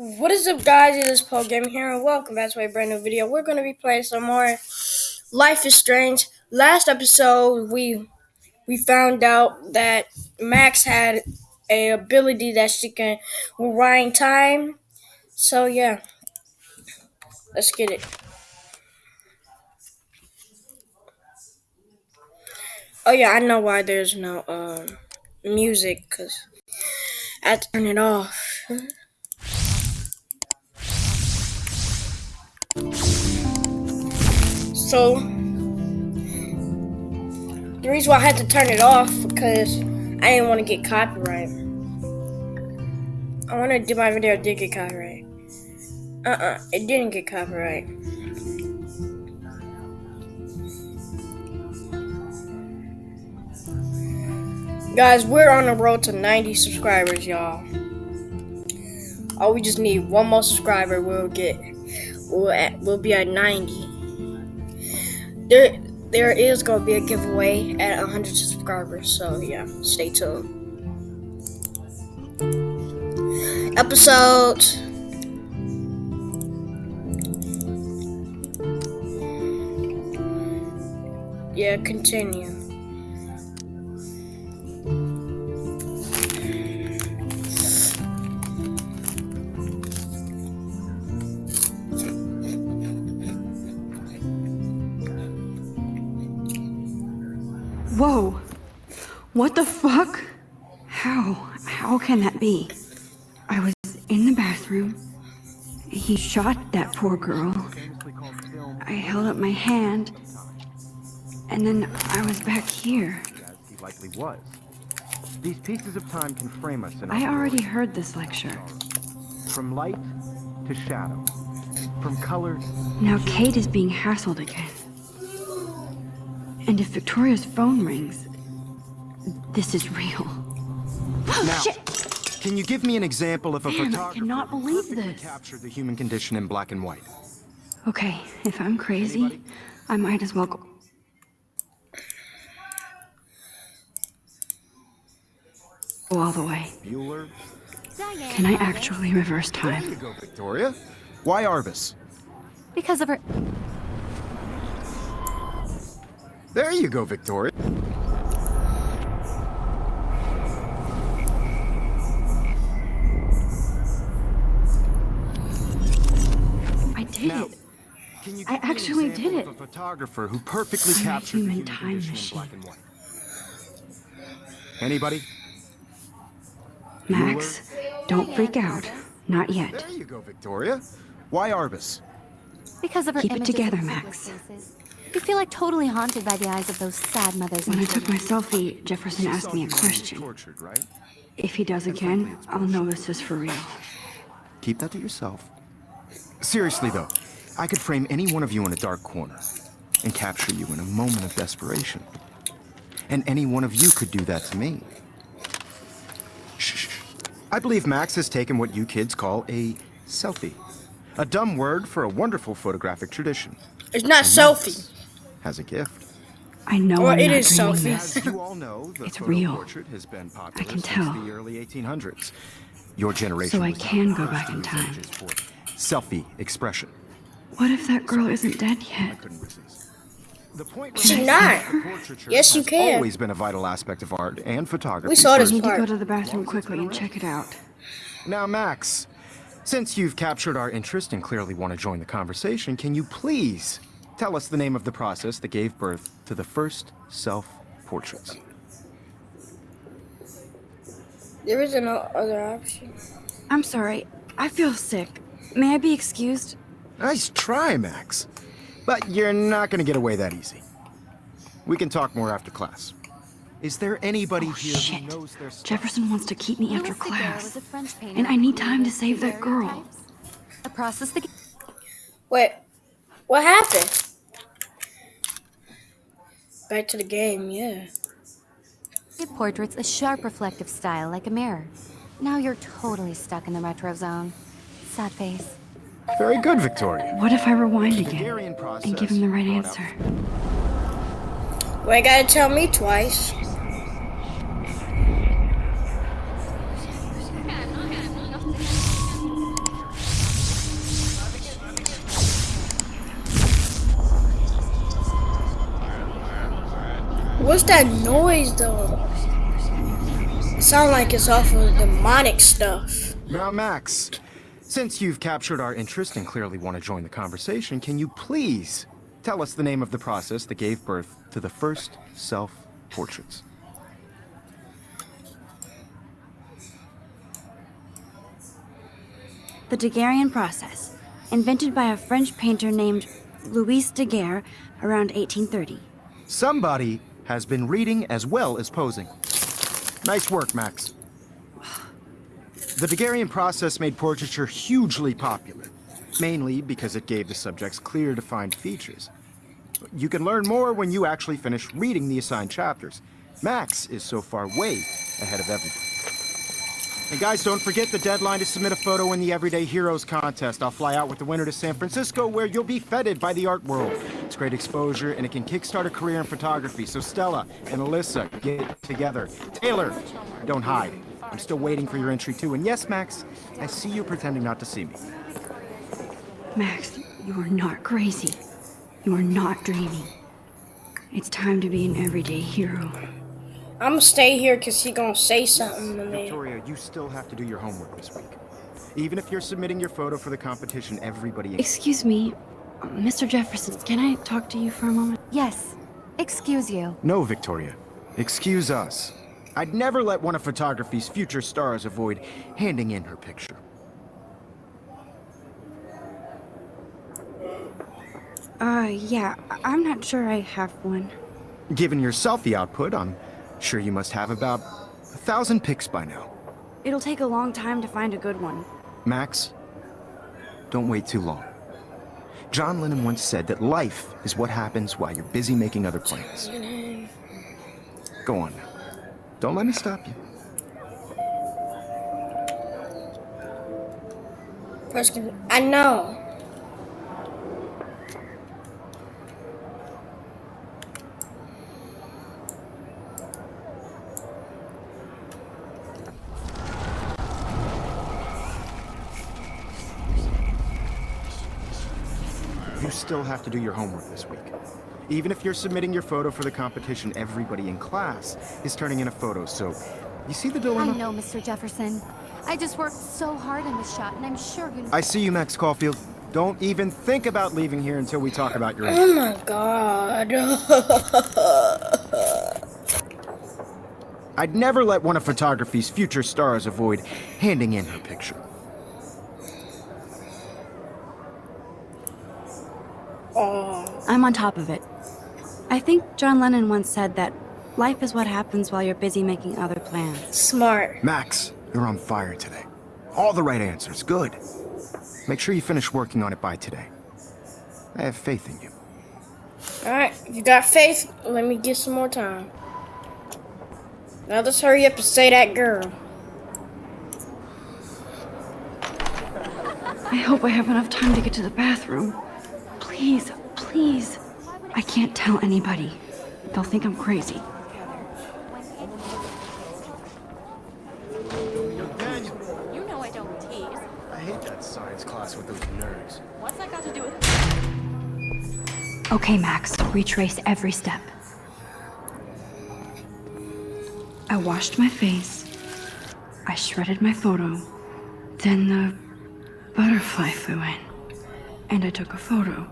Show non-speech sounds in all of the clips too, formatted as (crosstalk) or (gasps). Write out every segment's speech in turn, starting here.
What is up guys, it is Paul Gaming here and welcome back to a brand new video. We're going to be playing some more Life is Strange. Last episode we we found out that Max had a ability that she can rewind time. So yeah, let's get it. Oh yeah, I know why there's no uh, music because I turn it off. So the reason why I had to turn it off because I didn't want to get copyright. I want to do my video did get copyright. Uh-uh, it didn't get copyright. Guys, we're on the road to 90 subscribers, y'all. Oh, we just need one more subscriber. We'll get, we'll, at, we'll be at 90 there there is gonna be a giveaway at 100 subscribers so yeah stay tuned. Episode. Yeah continue Whoa. What the fuck? How? How can that be? I was in the bathroom. He shot that poor girl. I held up my hand. And then I was back here. He likely was. These pieces of time can frame us in I already heard this lecture. From light to shadow. From color. Now Kate is being hassled again. And if Victoria's phone rings, this is real. (gasps) Now, Shit! can you give me an example of a Man, I cannot believe perfectly this. captured the human condition in black and white? Okay, if I'm crazy, I might as well go. Go all the way. Bueller? Can I actually reverse There time? you go, Victoria. Why Arbus? Because of her. There you go, Victoria. I did Now, it. Can you I give an actually example did of it. a photographer who perfectly I'm a captured the human human time machine. in black and white? Anybody? Max, don't freak out. Not yet. There you go, Victoria. Why Arbus? Because of her Keep it together, Max. places. You feel like totally haunted by the eyes of those sad mothers. When I took my selfie, Jefferson asked me a question. Tortured, right? If he does again, I'll know this is for real. Keep that to yourself. Seriously, though, I could frame any one of you in a dark corner and capture you in a moment of desperation. And any one of you could do that to me. Shh. shh, shh. I believe Max has taken what you kids call a selfie. A dumb word for a wonderful photographic tradition. It's not selfie. Has a gift. I know Or I'm it not is dreaming selfie. this. As you all know, the It's photo real. portrait has been popular can since tell. the early 1800s. Your generation So I was not can the go first back to in use time. images for Selfie expression. What if that girl isn't dead I yet? couldn't resist. The point She remains not. that portraiture Yes, you has can. always been a vital aspect of art and photography. We saw I this for- need to part. go to the bathroom quickly and check it out. Now, Max, since you've captured our interest and clearly want to join the conversation, can you please tell us the name of the process that gave birth to the first self-portraits? There is no other option. I'm sorry. I feel sick. May I be excused? Nice try, Max. But you're not going to get away that easy. We can talk more after class. Is there anybody Oh, here shit. who knows their stuff? Jefferson wants to keep me Louis after class. was a French painter And I need time to save that girl. daguerreotypes. A process that Wait, what happened? Back to the game, yeah. gave portraits a sharp reflective style like a mirror. Now you're totally stuck in the retro zone. Sad face. Very good, Victoria. What if I rewind again and give him the right answer? Why you gotta tell me twice? What's that noise though? It sounds like it's off of demonic stuff. Now, Max, since you've captured our interest and clearly want to join the conversation, can you please tell us the name of the process that gave birth to the first self-portraits? The Daguerrean process, invented by a French painter named Louis Daguerre around 1830. Somebody has been reading as well as posing. Nice work, Max. The Daguerrean process made portraiture hugely popular, mainly because it gave the subjects clear, defined features. You can learn more when you actually finish reading the assigned chapters. Max is so far way ahead of everyone. And guys, don't forget the deadline to submit a photo in the Everyday Heroes contest. I'll fly out with the winner to San Francisco, where you'll be feted by the art world. It's great exposure, and it can kickstart a career in photography. So Stella and Alyssa, get together. Taylor, don't hide. I'm still waiting for your entry too. And yes, Max, I see you pretending not to see me. Max, you are not crazy. You are not dreaming. It's time to be an everyday hero. I'm gonna stay here because he gonna say something to me. Victoria, you still have to do your homework this week. Even if you're submitting your photo for the competition, everybody... Excuse me, Mr. Jefferson, can I talk to you for a moment? Yes. Excuse you. No, Victoria. Excuse us. I'd never let one of photography's future stars avoid handing in her picture. Uh, yeah, I- I'm not sure I have one. Given your selfie output, I'm sure you must have about a thousand pics by now. It'll take a long time to find a good one. Max, don't wait too long. John Lennon once said that life is what happens while you're busy making other plans. Go on now. Don't let me stop you. First, I know. You still have to do your homework this week. Even if you're submitting your photo for the competition, everybody in class is turning in a photo, so... You see the dilemma? I dilemma? know, Mr. Jefferson. I just worked so hard on this shot, and I'm sure you know. I see you, Max Caulfield. Don't even think about leaving here until we talk about your. Oh my god. (laughs) I'd never let one of photography's future stars avoid handing in her picture. oh, I'm on top of it. I think John Lennon once said that life is what happens while you're busy making other plans. smart. Max, you're on fire today. All the right answers. Good. Make sure you finish working on it by today. I have faith in you. Alright, if you got faith, let me get some more time. Now let's hurry up and say that girl. I hope I have enough time to get to the bathroom. Please, please. I can't tell anybody. They'll think I'm crazy. Daniel, You know I don't tease. I hate that science class with those nerds. What's that got to do with Okay, Max, retrace every step. I washed my face. I shredded my photo. Then the butterfly flew in. And I took a photo.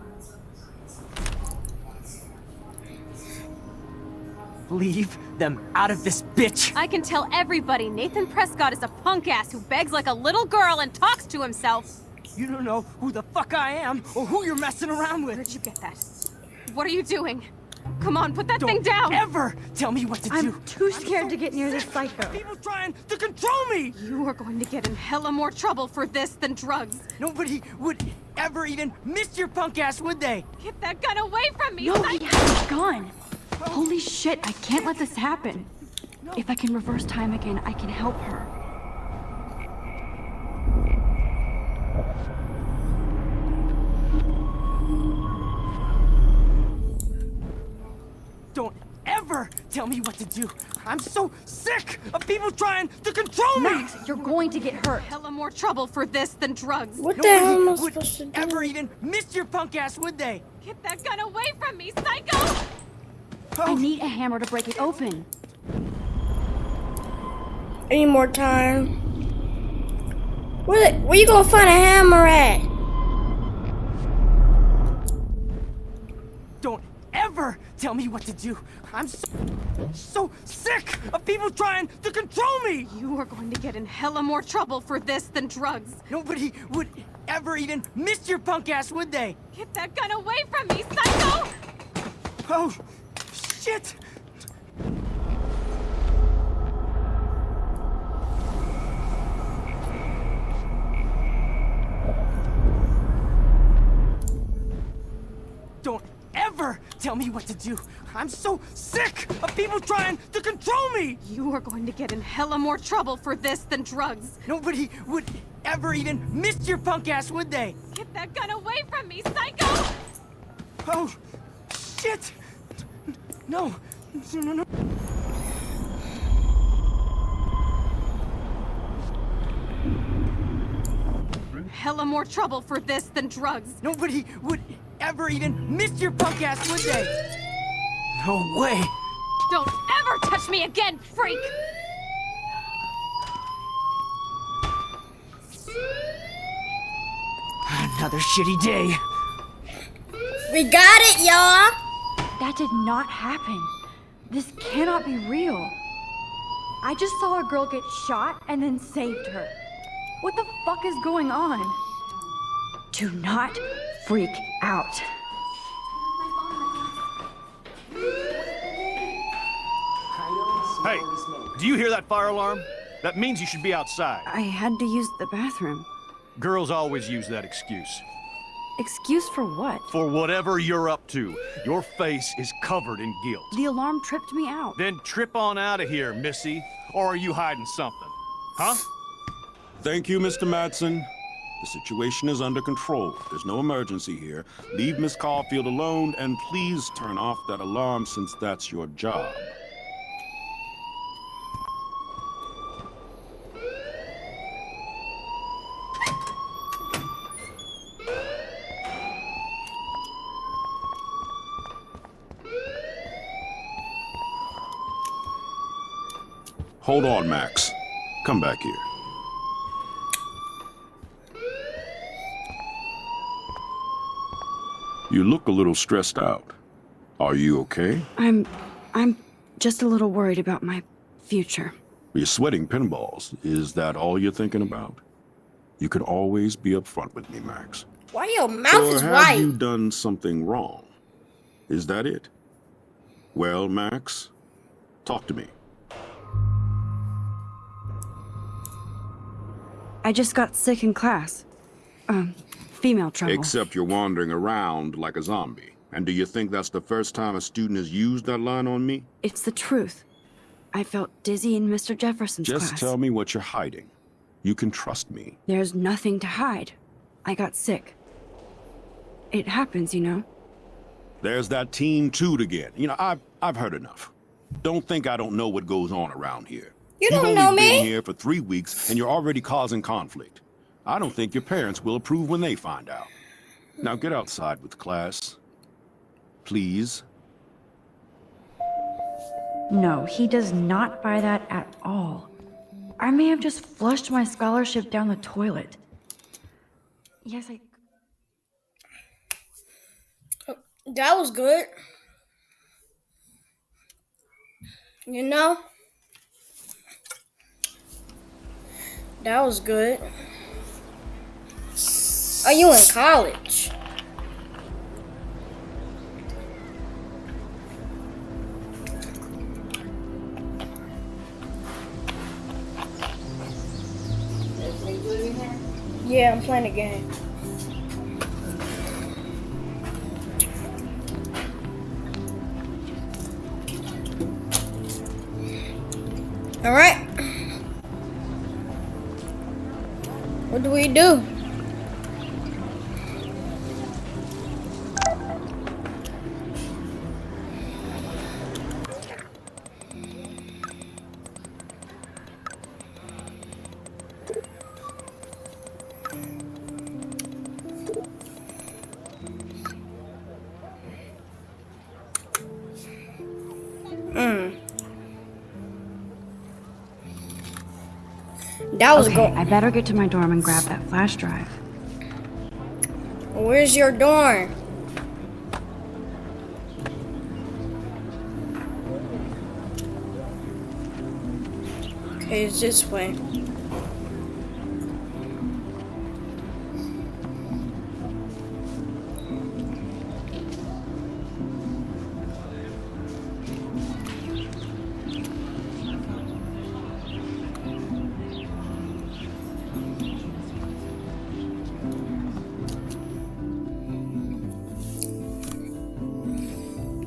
Leave them out of this bitch! I can tell everybody Nathan Prescott is a punk ass who begs like a little girl and talks to himself. You don't know who the fuck I am or who you're messing around with. Where'd you get that? What are you doing? Come on, put that thing Don't down! ever tell me what to do. I'm too scared to get near this psycho. People trying to control me. You are going to get in hella more trouble for this than drugs. Nobody would ever even miss your punk ass, would they? Get that gun away from me! No, psych- he has a gun. Holy shit, I can't let this happen. If I can reverse time again, I can help her. Don't ever tell me what to do. I'm so sick of people trying to control me. Max, you're going to get hurt. Hella more trouble for this than drugs. What the hell am I Nobody would supposed to do? ever even miss your punk ass, would they? Get that gun away from me, psycho! I need a hammer to break it open. Any more time? Where, where you gonna find a hammer at? Don't ever tell me what to do. I'm so, so sick of people trying to control me. You are going to get in hella more trouble for this than drugs. Nobody would ever even miss your punk ass, would they? Get that gun away from me, psycho! Oh, shit! Don't ever tell me what to do. I'm so sick of people trying to control me. You are going to get in hella more trouble for this than drugs. Nobody would ever even miss your punk ass, would they? Get that gun away from me, psycho! Oh, shit! No, no, no, no. Hella more trouble for this than drugs. Nobody would ever even miss your punk ass, would they? No way. Don't ever touch me again, freak! Another shitty day. We got it, y'all. That did not happen. This cannot be real. I just saw a girl get shot and then saved her. What the fuck is going on? Do not freak out. Hey, do you hear that fire alarm? That means you should be outside. I had to use the bathroom. Girls always use that excuse. Excuse for what? For whatever you're up to, your face is covered in guilt. The alarm tripped me out. Then trip on out of here, Missy. Or are you hiding something? Huh? Thank you, Mr. Madsen. The situation is under control. There's no emergency here. Leave Miss Caulfield alone, and please turn off that alarm since that's your job. Hold on, Max. Come back here. You look a little stressed out. Are you okay? I'm. I'm just a little worried about my future. You're sweating pinballs. Is that all you're thinking about? You could always be upfront with me, Max. Why your mouth or is have white? you done something wrong? Is that it? Well, Max, talk to me. I just got sick in class. Um, female trouble. Except you're wandering around like a zombie. And do you think that's the first time a student has used that line on me? It's the truth. I felt dizzy in Mr. Jefferson's Just class. tell me what you're hiding. You can trust me. There's nothing to hide. I got sick. It happens, you know. There's that teen toot again. You know, I've I've heard enough. Don't think I don't know what goes on around here. You You've don't only know been here for three weeks and you're already causing conflict. I don't think your parents will approve when they find out. Now get outside with class. Please. No, he does not buy that at all. I may have just flushed my scholarship down the toilet. Yes, I. Oh, that was good. You know? That was good. Are you in college? Yeah, I'm playing a game. All right. Do we do? That was Okay. I better get to my dorm and grab that flash drive. Where's your dorm? Okay, it's this way.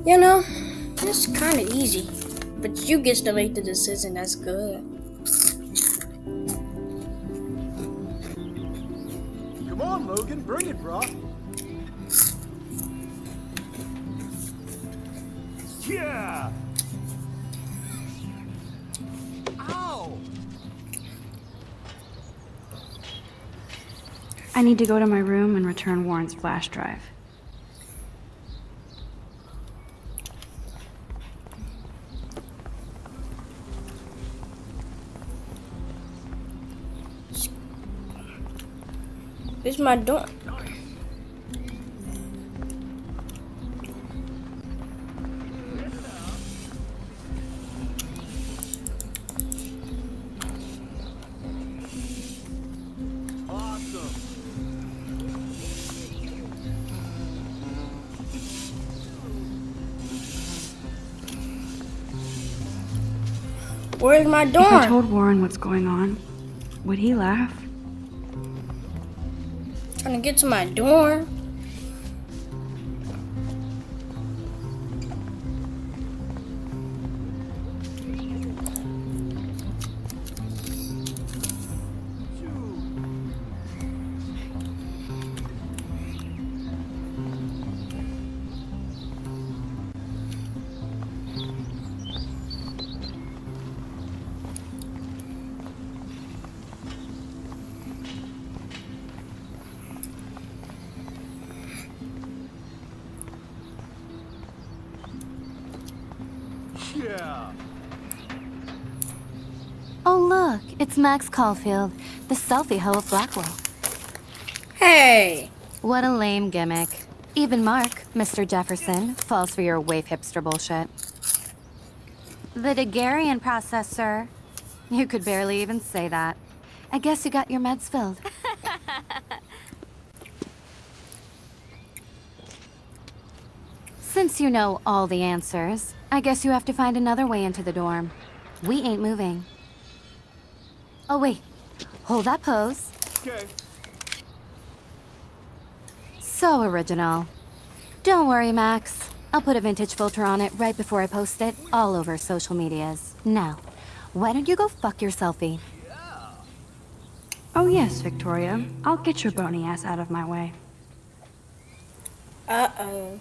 You know, it's kind of easy, but you get to make the decision. That's good. Come on, Logan, bring it, bro. Yeah. Ow. I need to go to my room and return Warren's flash drive. Where's my dorm? Where's my If I told Warren what's going on, would he laugh? Trying to get to my dorm. Oh, look, it's Max Caulfield, the selfie hoe of Blackwell. Hey, What a lame gimmick. Even Mark, Mr. Jefferson, falls for your wave hipster bullshit. The Daguerrean process, sir. You could barely even say that. I guess you got your meds filled. (laughs) Since you know all the answers, I guess you have to find another way into the dorm. We ain't moving. Oh, wait. Hold that pose. Okay. So original. Don't worry, Max. I'll put a vintage filter on it right before I post it all over social medias. Now, why don't you go fuck your selfie? Oh, yes, Victoria. I'll get your bony ass out of my way. uh oh.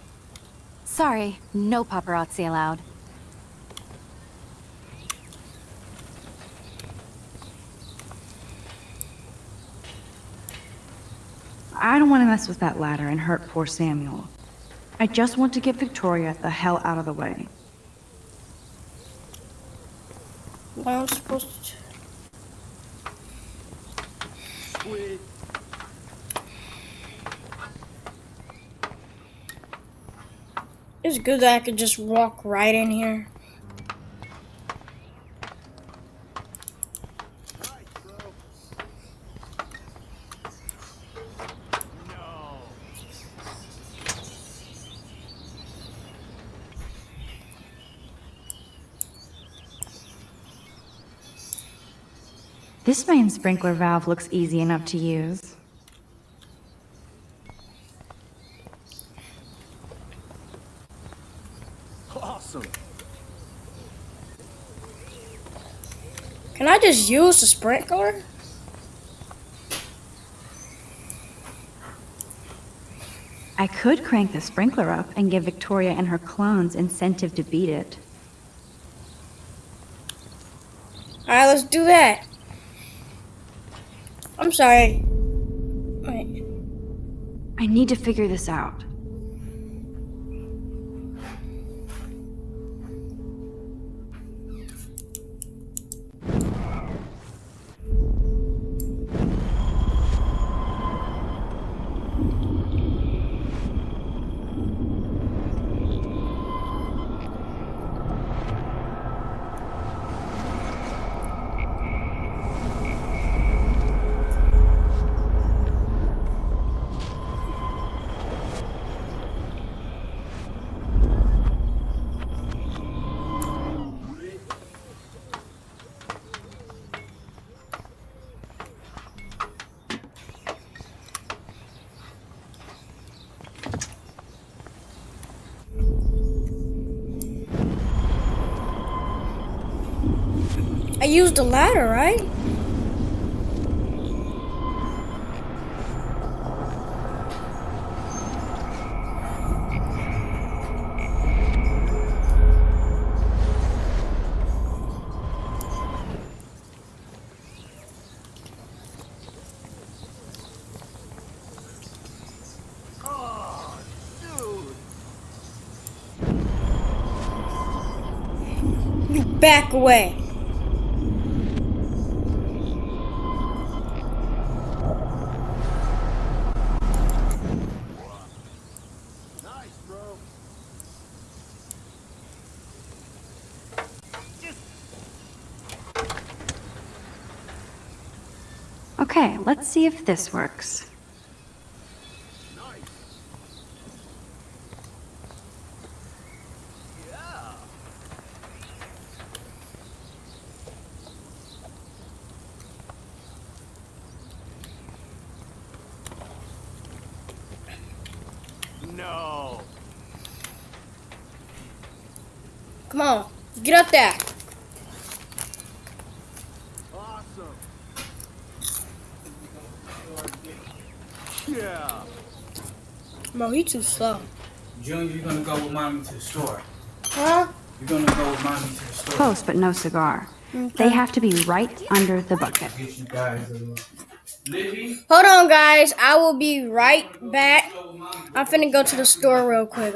Sorry, no paparazzi allowed. I don't want to mess with that ladder and hurt poor Samuel. I just want to get Victoria the hell out of the way. What am I supposed to? Sweet. It's good that I could just walk right in here. This main sprinkler valve looks easy enough to use. Awesome. Can I just use the sprinkler? I could crank the sprinkler up and give Victoria and her clones incentive to beat it. Alright, let's do that. I'm sorry. Wait. I need to figure this out. Used the ladder, right? Back away. Okay, let's see if this works. No. Come on, get up there. Awesome. Yeah. Bro, he too slow. Junior, you're gonna go with mommy to the store. Huh? You're gonna go with mommy to the store. Close, but no cigar. They have to be right under the bucket. Get you guys a Livy, Hold on, guys. I will be right back. I'm finna go to the store real quick.